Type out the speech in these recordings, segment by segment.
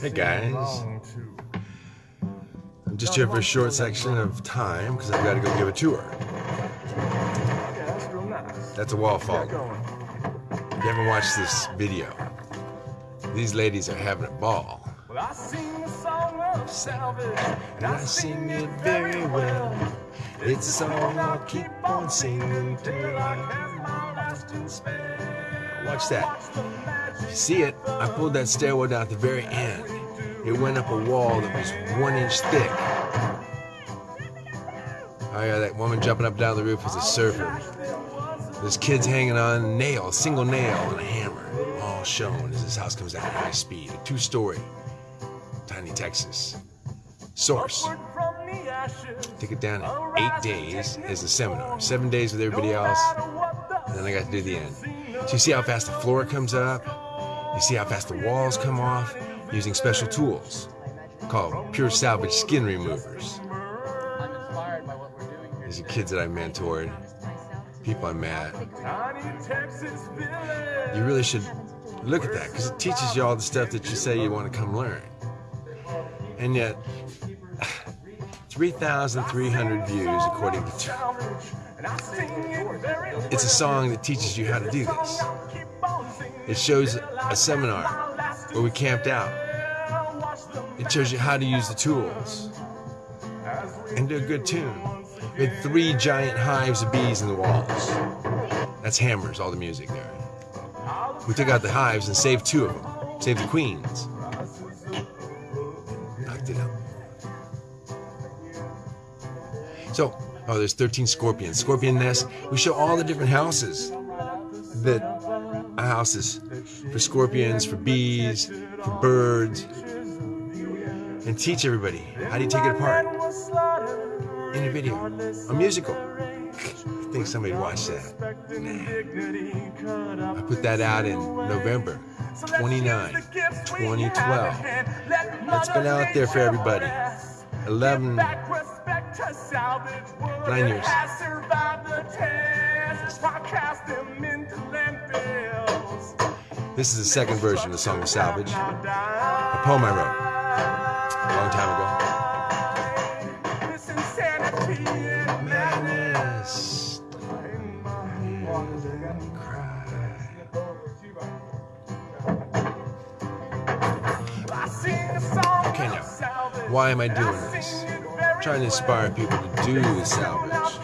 Hey guys. I'm just here for a short section of time because I've got to go give a tour. That's a wall fall. If you haven't watched this video, these ladies are having a ball. Well, I sing the song of salvage, And I sing it very well. It's a song I'll keep on singing till I cast my lasting spell. Watch that. Magic See it? I pulled that stairwell down at the very end. It went up a wall that was one inch thick. Oh yeah, that woman jumping up down the roof was a surfer. There's kids hanging on a nail, a single nail and a hammer, all shown as this house comes at high speed. A two-story, tiny Texas. Source. Took it down in eight days as a seminar. Seven days with everybody else. And then I got to do the end. So you see how fast the floor comes up. You see how fast the walls come off using special tools called pure salvage skin removers. These are kids that I mentored, people I met. You really should look at that because it teaches you all the stuff that you say you want to come learn. And yet, 3,300 views according to. It's a song that teaches you how to do this. It shows a seminar where we camped out. It shows you how to use the tools and do a good tune. We had three giant hives of bees in the walls. That's hammers, all the music there. We took out the hives and saved two of them. Saved the queens. Knocked it out. So, oh, there's 13 scorpions. Scorpion nest. We show all the different houses that houses for scorpions, for bees, for birds, and teach everybody how do you take it apart in a video, a musical. I think somebody watched that. I put that out in November 29, 2012. That's been out there for everybody. 11, Nine years. This is the second version of the song of Salvage, a poem I wrote a long time ago. Madness. Okay, now, Why am I doing this? I'm Trying to inspire people to do the salvage.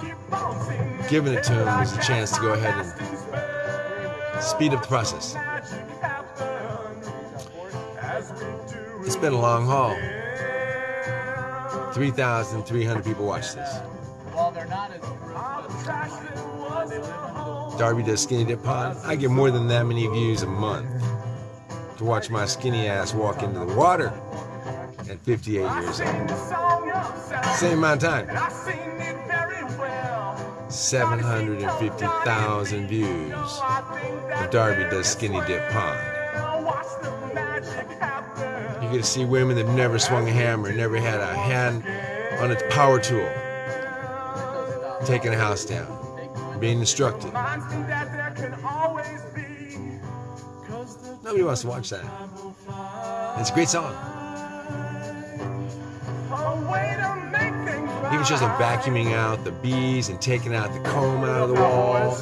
Giving it to them is a chance to go ahead and speed up the process. Been a long haul. 3,300 people watch this. Darby does Skinny Dip Pond. I get more than that many views a month to watch my skinny ass walk into the water at 58 years old. Same amount of time. 750,000 views of Darby does Skinny Dip Pond. Get to see women that never swung a hammer, never had a hand on its power tool, taking a house down, being instructed. Nobody wants to watch that. It's a great song. Even shows them vacuuming out the bees and taking out the comb out of the wall.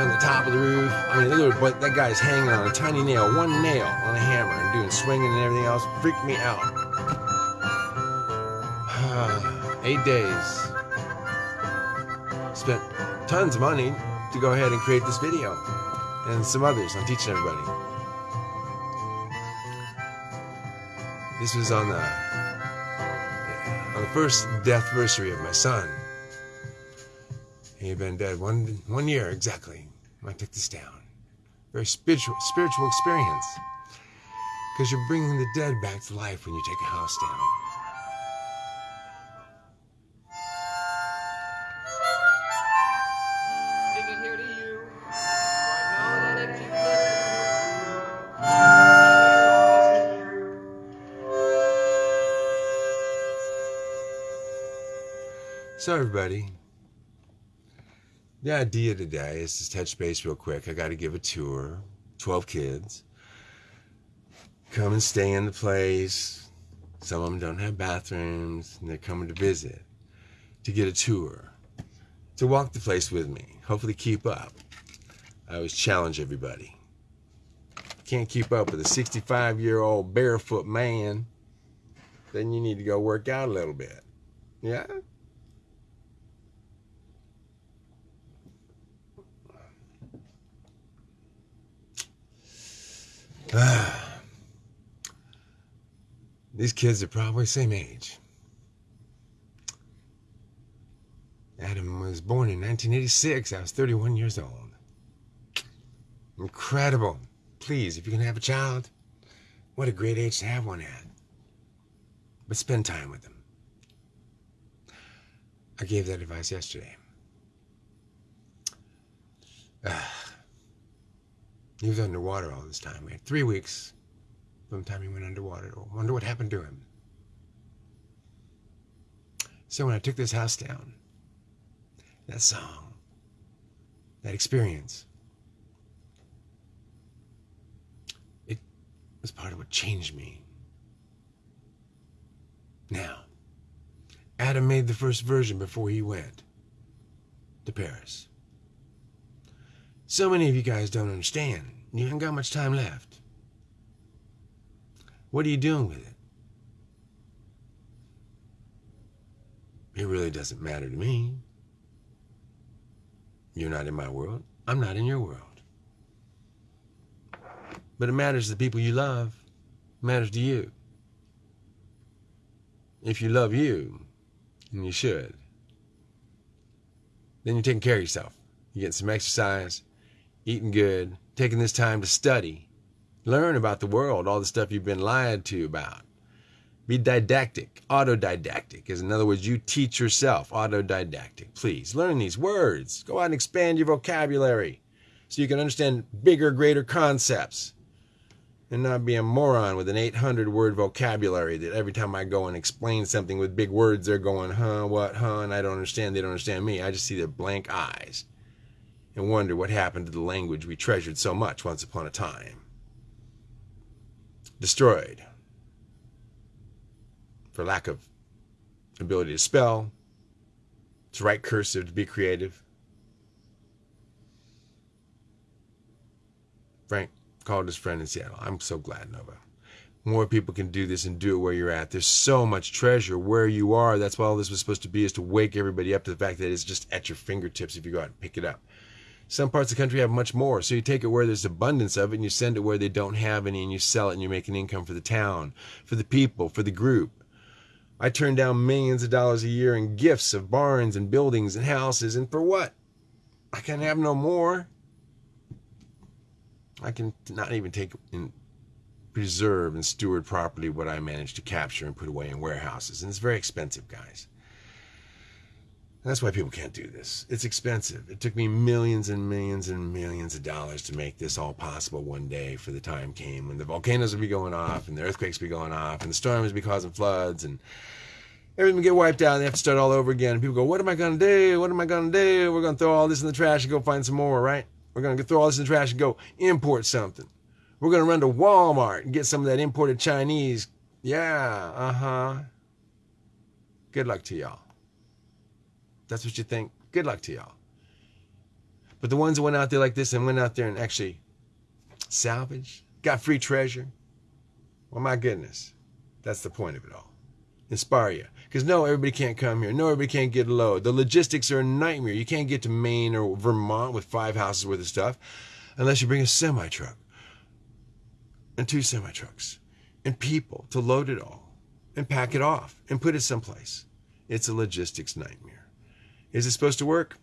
On the top of the roof. I mean, look at that guy's hanging on a tiny nail, one nail on a hammer, and doing swinging and everything else. Freaked me out. Eight days. Spent tons of money to go ahead and create this video and some others on teaching everybody. This was on the on the first death anniversary of my son. He had been dead one one year exactly I took this down. Very spiritual spiritual experience. Because you're bringing the dead back to life when you take a house down. Sing it here to you. For I know that if you So everybody, the idea today is to touch base real quick. I got to give a tour, 12 kids. come and stay in the place. Some of them don't have bathrooms, and they're coming to visit, to get a tour, to walk the place with me. Hopefully, keep up. I always challenge everybody. Can't keep up with a 65 year old barefoot man, then you need to go work out a little bit. Yeah? These kids are probably same age. Adam was born in 1986. I was 31 years old. Incredible. Please, if you can have a child, what a great age to have one at. But spend time with them. I gave that advice yesterday. Ah, he was underwater all this time. We had three weeks from the time he went underwater. I wonder what happened to him. So when I took this house down, that song, that experience, it was part of what changed me. Now, Adam made the first version before he went to Paris. So many of you guys don't understand. You haven't got much time left. What are you doing with it? It really doesn't matter to me. You're not in my world. I'm not in your world. But it matters to the people you love. It matters to you. If you love you, and you should, then you're taking care of yourself. You're getting some exercise, eating good, taking this time to study, learn about the world, all the stuff you've been lied to about. Be didactic. Autodidactic is, in other words, you teach yourself. Autodidactic. Please learn these words. Go out and expand your vocabulary so you can understand bigger, greater concepts and not be a moron with an 800 word vocabulary that every time I go and explain something with big words, they're going, huh, what, huh, and I don't understand. They don't understand me. I just see their blank eyes and wonder what happened to the language we treasured so much once upon a time. Destroyed for lack of ability to spell, to write cursive, to be creative. Frank called his friend in Seattle. I'm so glad, Nova. More people can do this and do it where you're at. There's so much treasure where you are. That's what all this was supposed to be, is to wake everybody up to the fact that it's just at your fingertips if you go out and pick it up. Some parts of the country have much more. So you take it where there's abundance of it and you send it where they don't have any and you sell it and you make an income for the town, for the people, for the group. I turn down millions of dollars a year in gifts of barns and buildings and houses, and for what? I can have no more. I can not even take and preserve and steward properly what I manage to capture and put away in warehouses. And it's very expensive, guys. That's why people can't do this. It's expensive. It took me millions and millions and millions of dollars to make this all possible one day for the time came when the volcanoes would be going off and the earthquakes would be going off and the storms would be causing floods and everything would get wiped out and they have to start all over again. And people go, What am I going to do? What am I going to do? We're going to throw all this in the trash and go find some more, right? We're going to throw all this in the trash and go import something. We're going to run to Walmart and get some of that imported Chinese. Yeah, uh huh. Good luck to y'all that's what you think, good luck to y'all. But the ones that went out there like this and went out there and actually salvaged, got free treasure, well, my goodness, that's the point of it all. Inspire you. Because no, everybody can't come here. No, everybody can't get a load. The logistics are a nightmare. You can't get to Maine or Vermont with five houses worth of stuff unless you bring a semi truck and two semi trucks and people to load it all and pack it off and put it someplace. It's a logistics nightmare. Is it supposed to work?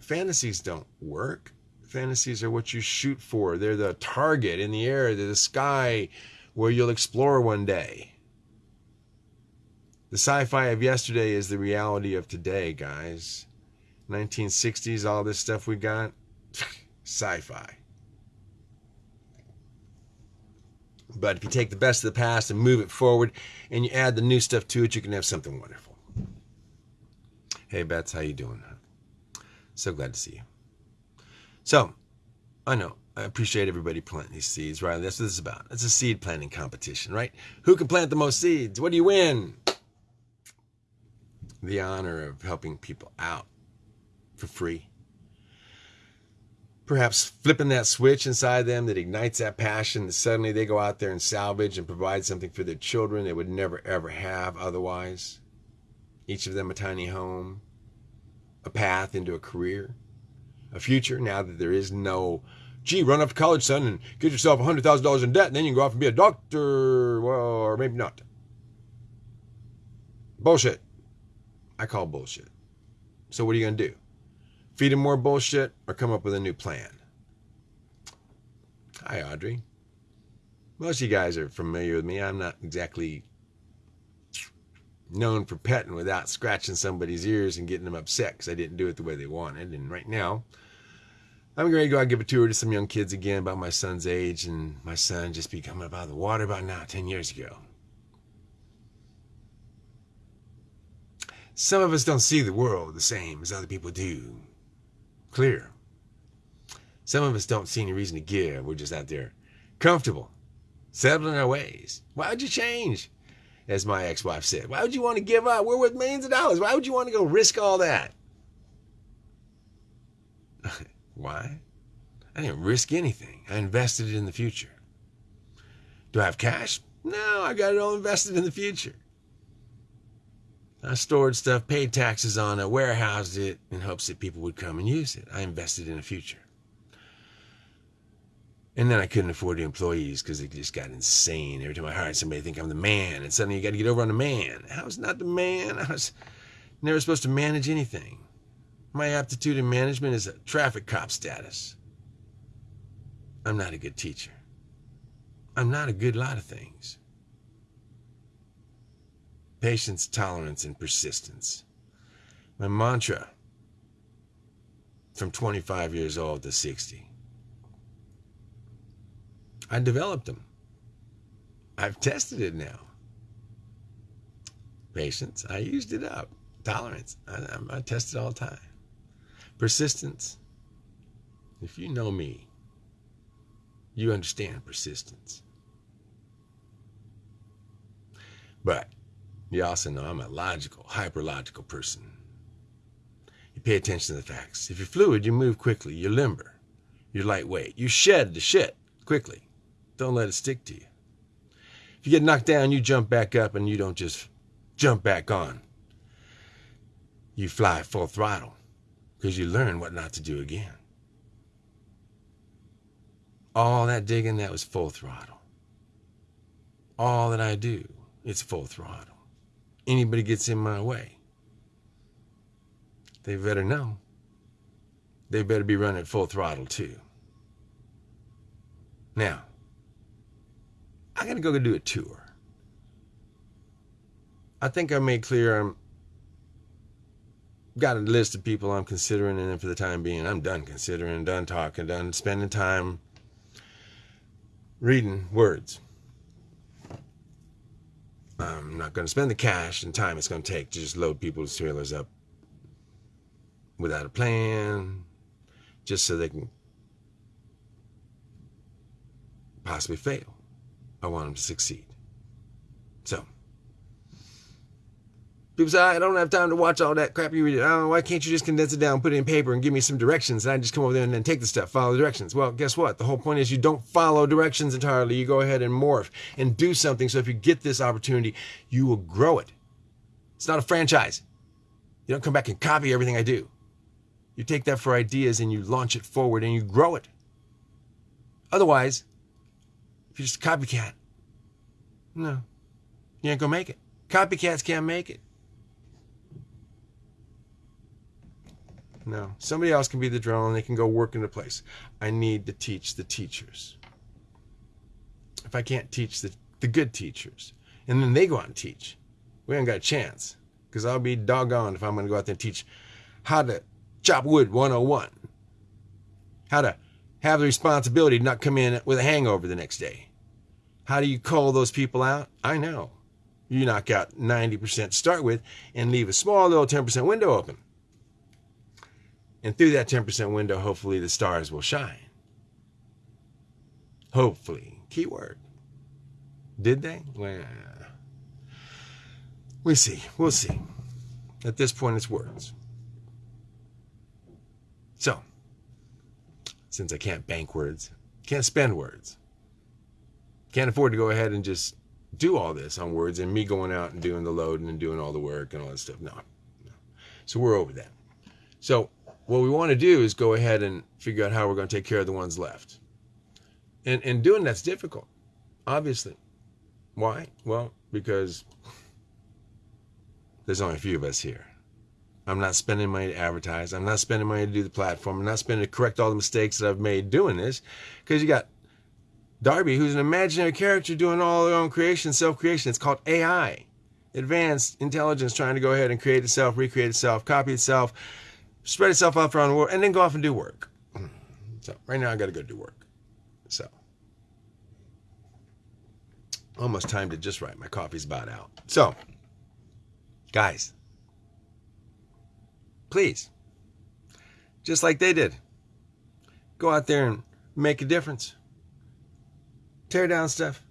Fantasies don't work. Fantasies are what you shoot for. They're the target in the air, they're the sky where you'll explore one day. The sci fi of yesterday is the reality of today, guys. 1960s, all this stuff we got, sci fi. But if you take the best of the past and move it forward and you add the new stuff to it, you can have something wonderful. Hey, Bets, how you doing? So glad to see you. So, I know I appreciate everybody planting these seeds, right? That's what this is about. It's a seed planting competition, right? Who can plant the most seeds? What do you win? The honor of helping people out for free. Perhaps flipping that switch inside them that ignites that passion that suddenly they go out there and salvage and provide something for their children they would never ever have otherwise. Each of them a tiny home, a path into a career, a future now that there is no gee, run off to college, son, and get yourself $100,000 in debt, and then you can go off and be a doctor. Well, or maybe not. Bullshit. I call bullshit. So what are you going to do? Feed him more bullshit or come up with a new plan? Hi, Audrey. Most of you guys are familiar with me. I'm not exactly known for petting without scratching somebody's ears and getting them upset because I didn't do it the way they wanted. And right now, I'm going to go out and give a tour to some young kids again about my son's age, and my son just becoming about the water about now, 10 years ago. Some of us don't see the world the same as other people do. Clear. Some of us don't see any reason to give. We're just out there comfortable, settling our ways. Why would you change? As my ex wife said, why would you want to give up? We're worth millions of dollars. Why would you want to go risk all that? Why? I didn't risk anything. I invested it in the future. Do I have cash? No, I got it all invested in the future. I stored stuff, paid taxes on it, warehoused it in hopes that people would come and use it. I invested in the future. And then I couldn't afford the employees because it just got insane. Every time I hired somebody, I think I'm the man, and suddenly you got to get over on the man. I was not the man. I was never supposed to manage anything. My aptitude in management is a traffic cop status. I'm not a good teacher. I'm not a good lot of things. Patience, tolerance, and persistence. My mantra from 25 years old to 60. I developed them. I've tested it now. Patience, I used it up. Tolerance, I, I, test it all the time. Persistence. If you know me, you understand persistence. But you also know I'm a logical, hyper-logical person. You pay attention to the facts. If you're fluid, you move quickly. You're limber. You're lightweight. You shed the shit quickly. Don't let it stick to you. If you get knocked down, you jump back up and you don't just jump back on. You fly full throttle because you learn what not to do again. All that digging, that was full throttle. All that I do, it's full throttle. Anybody gets in my way, they better know. They better be running full throttle too. Now, I'm going to go do a tour. I think I made clear I'm got a list of people I'm considering, and then for the time being, I'm done considering, done talking, done spending time reading words. I'm not going to spend the cash and time it's going to take to just load people's trailers up without a plan, just so they can possibly fail. I want them to succeed. So, people say, ah, I don't have time to watch all that crap you read. Oh, why can't you just condense it down, put it in paper, and give me some directions, and I just come over there and then take the stuff, follow the directions? Well, guess what? The whole point is you don't follow directions entirely. You go ahead and morph and do something. So if you get this opportunity, you will grow it. It's not a franchise. You don't come back and copy everything I do. You take that for ideas and you launch it forward and you grow it. Otherwise, you're just a copycat, no, you ain't gonna make it. Copycats can't make it. No, somebody else can be the drone and they can go work in the place. I need to teach the teachers. If I can't teach the, the good teachers, and then they go out and teach, we ain't got a chance. Because I'll be doggone if I'm going to go out there and teach how to chop wood 101, how to have the responsibility to not come in with a hangover the next day. How do you call those people out? I know. You knock out 90% to start with and leave a small little 10% window open. And through that 10% window, hopefully the stars will shine. Hopefully. Keyword. Did they? Well, we see. We'll see. At this point, it's words. So, since I can't bank words, can't spend words, can't afford to go ahead and just do all this on words and me going out and doing the loading and doing all the work and all that stuff. No. no. So we're over that. So what we want to do is go ahead and figure out how we're going to take care of the ones left. And and doing that's difficult, obviously. Why? Well, because there's only a few of us here. I'm not spending money to advertise. I'm not spending money to do the platform. I'm not spending to correct all the mistakes that I've made doing this. Because you got Darby, who's an imaginary character doing all their own creation, self creation. It's called AI, advanced intelligence, trying to go ahead and create itself, recreate itself, copy itself, spread itself out around the world, and then go off and do work. So right now I got to go do work. So almost timed it just right. My coffee's about out. So, guys, please, just like they did, go out there and make a difference. Tear down stuff.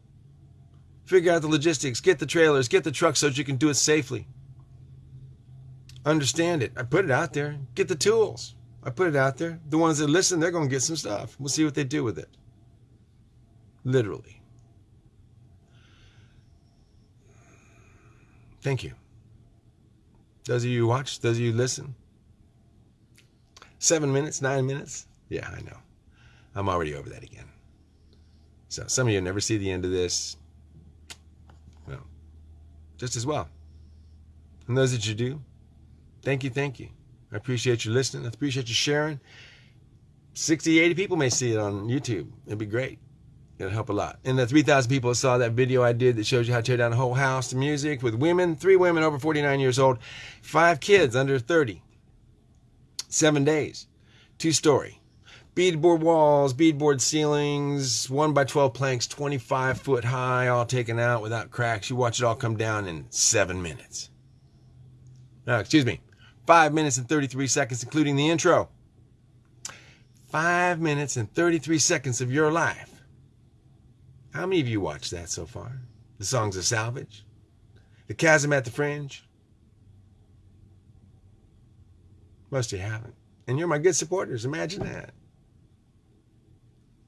Figure out the logistics. Get the trailers. Get the trucks so that you can do it safely. Understand it. I put it out there. Get the tools. I put it out there. The ones that listen, they're going to get some stuff. We'll see what they do with it. Literally. Thank you. Those of you who watch, those of you who listen. Seven minutes, nine minutes. Yeah, I know. I'm already over that again. So some of you never see the end of this. Well, just as well. And those that you do, thank you, thank you. I appreciate you listening. I appreciate you sharing. 60, 80 people may see it on YouTube. It'd be great. It'll help a lot. And the 3,000 people saw that video I did that shows you how to tear down a whole house to music with women, three women over 49 years old, five kids under 30, seven days, two story, beadboard walls, beadboard ceilings, one by 12 planks, 25 foot high, all taken out without cracks. You watch it all come down in seven minutes. No, excuse me, five minutes and 33 seconds, including the intro. Five minutes and 33 seconds of your life. How many of you watched that so far? The songs of salvage? The chasm at the fringe? Most of you haven't. And you're my good supporters. Imagine that.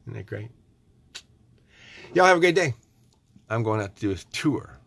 Isn't that great? Y'all have a great day. I'm going out to do a tour